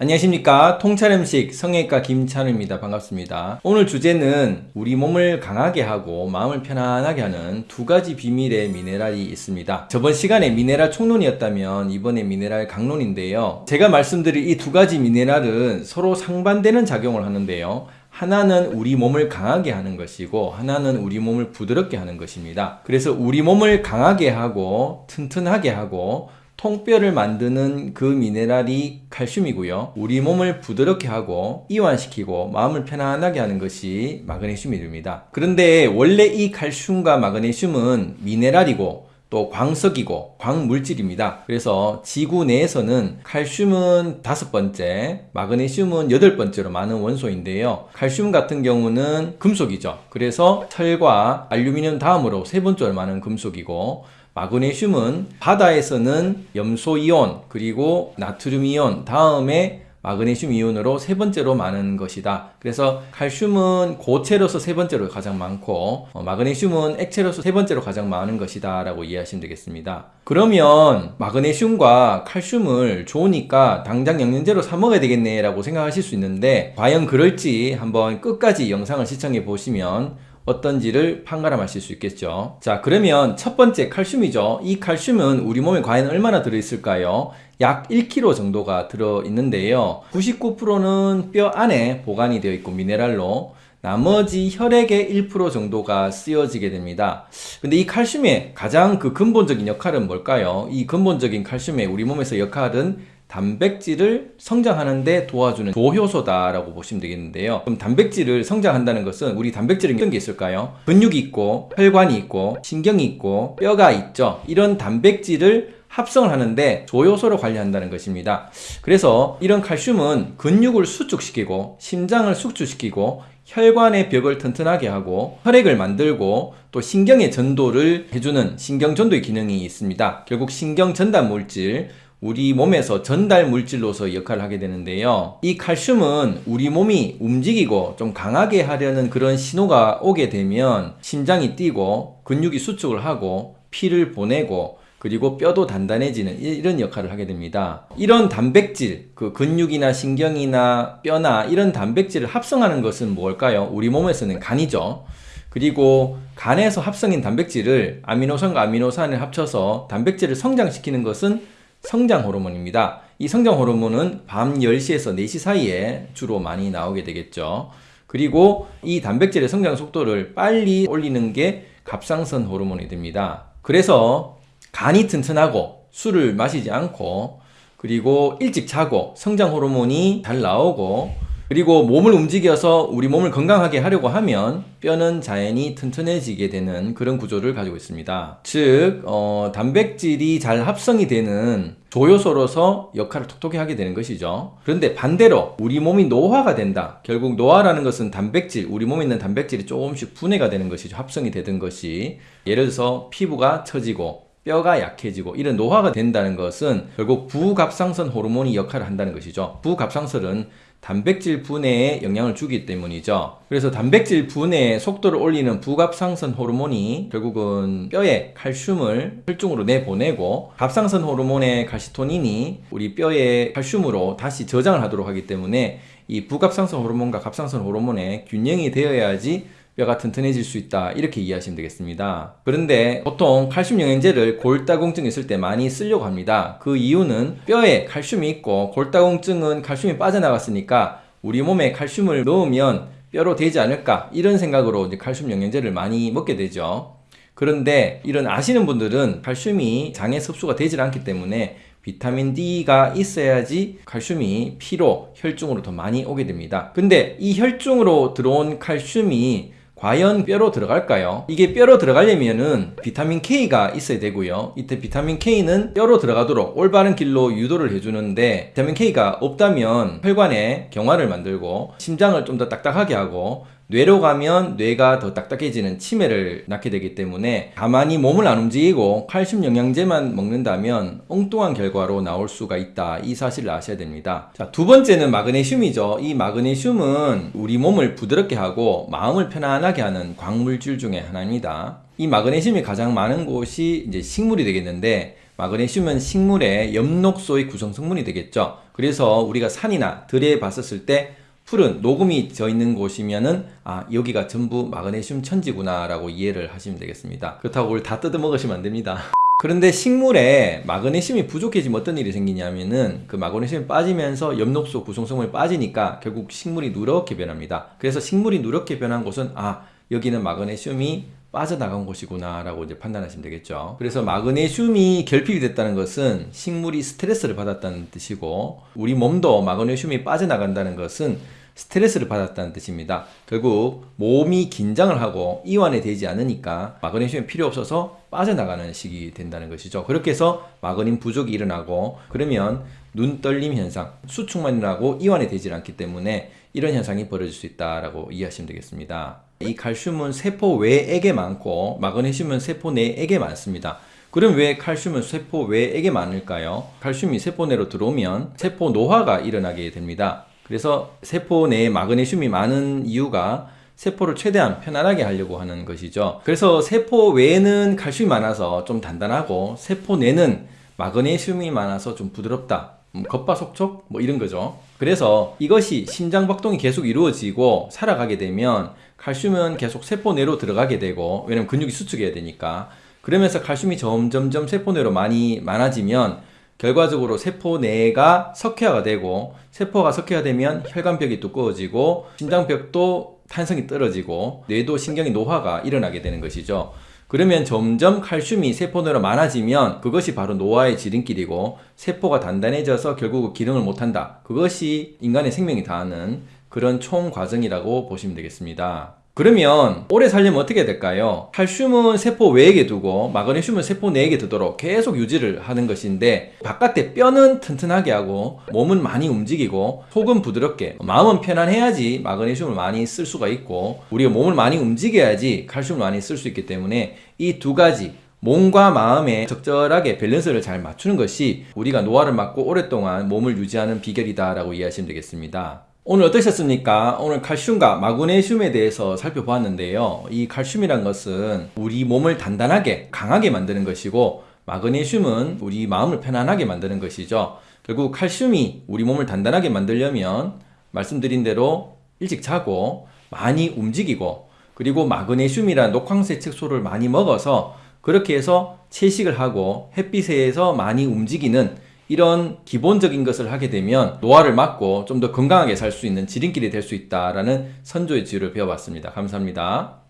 안녕하십니까? 통찰음식 성형외과 김찬우입니다. 반갑습니다. 오늘 주제는 우리 몸을 강하게 하고 마음을 편안하게 하는 두 가지 비밀의 미네랄이 있습니다. 저번 시간에 미네랄 총론이었다면 이번에 미네랄 강론인데요. 제가 말씀드릴 이 두 가지 미네랄은 서로 상반되는 작용을 하는데요. 하나는 우리 몸을 강하게 하는 것이고 하나는 우리 몸을 부드럽게 하는 것입니다. 그래서 우리 몸을 강하게 하고 튼튼하게 하고 통뼈를 만드는 그 미네랄이 칼슘이고요. 우리 몸을 부드럽게 하고 이완시키고 마음을 편안하게 하는 것이 마그네슘이 됩니다. 그런데 원래 이 칼슘과 마그네슘은 미네랄이고 또 광석이고 광물질입니다. 그래서 지구 내에서는 칼슘은 다섯 번째, 마그네슘은 여덟 번째로 많은 원소인데요. 칼슘 같은 경우는 금속이죠. 그래서 철과 알루미늄 다음으로 세 번째로 많은 금속이고 마그네슘은 바다에서는 염소이온 그리고 나트륨이온 다음에 마그네슘 이온으로 세 번째로 많은 것이다. 그래서 칼슘은 고체로서 세 번째로 가장 많고 어, 마그네슘은 액체로서 세 번째로 가장 많은 것이다 라고 이해하시면 되겠습니다. 그러면 마그네슘과 칼슘을 좋으니까 당장 영양제로 사 먹어야 되겠네 라고 생각하실 수 있는데 과연 그럴지 한번 끝까지 영상을 시청해 보시면 어떤지를 판가름하실 수 있겠죠. 자 그러면 첫 번째 칼슘이죠. 이 칼슘은 우리 몸에 과연 얼마나 들어있을까요? 약 1kg 정도가 들어있는데요. 99%는 뼈 안에 보관이 되어 있고 미네랄로 나머지 혈액의 1% 정도가 쓰여지게 됩니다. 근데 이 칼슘의 가장 그 근본적인 역할은 뭘까요? 이 근본적인 칼슘의 우리 몸에서 역할은 단백질을 성장하는데 도와주는 조효소다라고 보시면 되겠는데요. 그럼 단백질을 성장한다는 것은 우리 단백질은 어떤 게 있을까요? 근육이 있고 혈관이 있고 신경이 있고 뼈가 있죠. 이런 단백질을 합성을 하는데 조효소로 관리한다는 것입니다. 그래서 이런 칼슘은 근육을 수축시키고 심장을 숙주시키고 혈관의 벽을 튼튼하게 하고 혈액을 만들고 또 신경의 전도를 해주는 신경전도의 기능이 있습니다. 결국 신경전달 물질 우리 몸에서 전달 물질로서 역할을 하게 되는데요. 이 칼슘은 우리 몸이 움직이고 좀 강하게 하려는 그런 신호가 오게 되면 심장이 뛰고 근육이 수축을 하고 피를 보내고 그리고 뼈도 단단해지는 이런 역할을 하게 됩니다. 이런 단백질, 그 근육이나 신경이나 뼈나 이런 단백질을 합성하는 것은 뭘까요? 우리 몸에서는 간이죠. 그리고 간에서 합성인 단백질을 아미노산과 아미노산을 합쳐서 단백질을 성장시키는 것은 성장 호르몬입니다. 이 성장 호르몬은 밤 10시에서 4시 사이에 주로 많이 나오게 되겠죠. 그리고 이 단백질의 성장 속도를 빨리 올리는 게 갑상선 호르몬이 됩니다. 그래서 간이 튼튼하고 술을 마시지 않고 그리고 일찍 자고 성장 호르몬이 잘 나오고 그리고 몸을 움직여서 우리 몸을 건강하게 하려고 하면 뼈는 자연히 튼튼해지게 되는 그런 구조를 가지고 있습니다. 즉 어, 단백질이 잘 합성이 되는 조효소로서 역할을 톡톡히 하게 되는 것이죠. 그런데 반대로 우리 몸이 노화가 된다. 결국 노화라는 것은 단백질, 우리 몸에 있는 단백질이 조금씩 분해가 되는 것이죠. 합성이 되던 것이. 예를 들어서 피부가 처지고 뼈가 약해지고 이런 노화가 된다는 것은 결국 부갑상선 호르몬이 역할을 한다는 것이죠. 부갑상선은 단백질 분해에 영향을 주기 때문이죠. 그래서 단백질 분해 속도를 올리는 부갑상선 호르몬이 결국은 뼈에 칼슘을 혈중으로 내보내고 갑상선 호르몬의 칼시토닌이 우리 뼈에 칼슘으로 다시 저장을 하도록 하기 때문에 이 부갑상선 호르몬과 갑상선 호르몬의 균형이 되어야지 뼈가 튼튼해질 수 있다. 이렇게 이해하시면 되겠습니다. 그런데 보통 칼슘 영양제를 골다공증 있을 때 많이 쓰려고 합니다. 그 이유는 뼈에 칼슘이 있고 골다공증은 칼슘이 빠져나갔으니까 우리 몸에 칼슘을 넣으면 뼈로 되지 않을까 이런 생각으로 이제 칼슘 영양제를 많이 먹게 되죠. 그런데 이런 아시는 분들은 칼슘이 장에 섭수가 되질 않기 때문에 비타민 D가 있어야지 칼슘이 피로, 혈중으로 더 많이 오게 됩니다. 근데 이 혈중으로 들어온 칼슘이 과연 뼈로 들어갈까요? 이게 뼈로 들어가려면은 비타민 K가 있어야 되고요. 이때 비타민 K는 뼈로 들어가도록 올바른 길로 유도를 해주는데 비타민 K가 없다면 혈관에 경화를 만들고 심장을 좀 더 딱딱하게 하고 뇌로 가면 뇌가 더 딱딱해지는 치매를 낳게 되기 때문에 가만히 몸을 안 움직이고 칼슘 영양제만 먹는다면 엉뚱한 결과로 나올 수가 있다. 이 사실을 아셔야 됩니다. 자, 두 번째는 마그네슘이죠. 이 마그네슘은 우리 몸을 부드럽게 하고 마음을 편안하게 하는 광물질 중에 하나입니다. 이 마그네슘이 가장 많은 곳이 이제 식물이 되겠는데 마그네슘은 식물의 엽록소의 구성 성분이 되겠죠. 그래서 우리가 산이나 들에 봤었을 때 풀은 녹음이 져 있는 곳이면은 아 여기가 전부 마그네슘 천지구나 라고 이해를 하시면 되겠습니다. 그렇다고 그걸 다 뜯어 먹으시면 안 됩니다. 그런데 식물에 마그네슘이 부족해지면 어떤 일이 생기냐면은 그 마그네슘이 빠지면서 엽록소 구성성분이 빠지니까 결국 식물이 누렇게 변합니다. 그래서 식물이 누렇게 변한 곳은 아 여기는 마그네슘이 빠져나간 곳이구나 라고 이제 판단하시면 되겠죠. 그래서 마그네슘이 결핍이 됐다는 것은 식물이 스트레스를 받았다는 뜻이고 우리 몸도 마그네슘이 빠져나간다는 것은 스트레스를 받았다는 뜻입니다. 결국 몸이 긴장을 하고 이완이 되지 않으니까 마그네슘이 필요 없어서 빠져나가는 식이 된다는 것이죠. 그렇게 해서 마그닌 부족이 일어나고 그러면 눈 떨림 현상, 수축만 일어나고 이완이 되지 않기 때문에 이런 현상이 벌어질 수 있다라고 이해하시면 되겠습니다. 이 칼슘은 세포 외액에 많고 마그네슘은 세포 내액에 많습니다. 그럼 왜 칼슘은 세포 외액에 많을까요? 칼슘이 세포 내로 들어오면 세포 노화가 일어나게 됩니다. 그래서 세포 내에 마그네슘이 많은 이유가 세포를 최대한 편안하게 하려고 하는 것이죠. 그래서 세포 외에는 칼슘이 많아서 좀 단단하고 세포 내는 마그네슘이 많아서 좀 부드럽다. 음, 겉바속촉 뭐 이런 거죠. 그래서 이것이 심장 박동이 계속 이루어지고 살아가게 되면 칼슘은 계속 세포 내로 들어가게 되고 왜냐면 근육이 수축해야 되니까 그러면서 칼슘이 점점점 세포 내로 많이 많아지면 결과적으로 세포 내가 석회화가 되고 세포가 석회화되면 혈관벽이 두꺼워지고 심장벽도 탄성이 떨어지고 뇌도 신경이 노화가 일어나게 되는 것이죠. 그러면 점점 칼슘이 세포 내로 많아지면 그것이 바로 노화의 지름길이고 세포가 단단해져서 결국 기능을 못한다. 그것이 인간의 생명이 다하는 그런 총 과정이라고 보시면 되겠습니다. 그러면 오래 살려면 어떻게 될까요? 칼슘은 세포 외액에 두고 마그네슘은 세포 내액에 두도록 계속 유지를 하는 것인데 바깥에 뼈는 튼튼하게 하고 몸은 많이 움직이고 속은 부드럽게 마음은 편안해야지 마그네슘을 많이 쓸 수가 있고 우리가 몸을 많이 움직여야지 칼슘을 많이 쓸 수 있기 때문에 이 두 가지 몸과 마음에 적절하게 밸런스를 잘 맞추는 것이 우리가 노화를 막고 오랫동안 몸을 유지하는 비결이다 라고 이해하시면 되겠습니다. 오늘 어떠셨습니까? 오늘 칼슘과 마그네슘에 대해서 살펴보았는데요. 이 칼슘이란 것은 우리 몸을 단단하게 강하게 만드는 것이고 마그네슘은 우리 마음을 편안하게 만드는 것이죠. 결국 칼슘이 우리 몸을 단단하게 만들려면 말씀드린 대로 일찍 자고 많이 움직이고 그리고 마그네슘이란 녹황색 색소를 많이 먹어서 그렇게 해서 채식을 하고 햇빛에서 많이 움직이는 이런 기본적인 것을 하게 되면 노화를 막고 좀 더 건강하게 살 수 있는 지름길이 될 수 있다라는 선조의 지혜를 배워봤습니다. 감사합니다.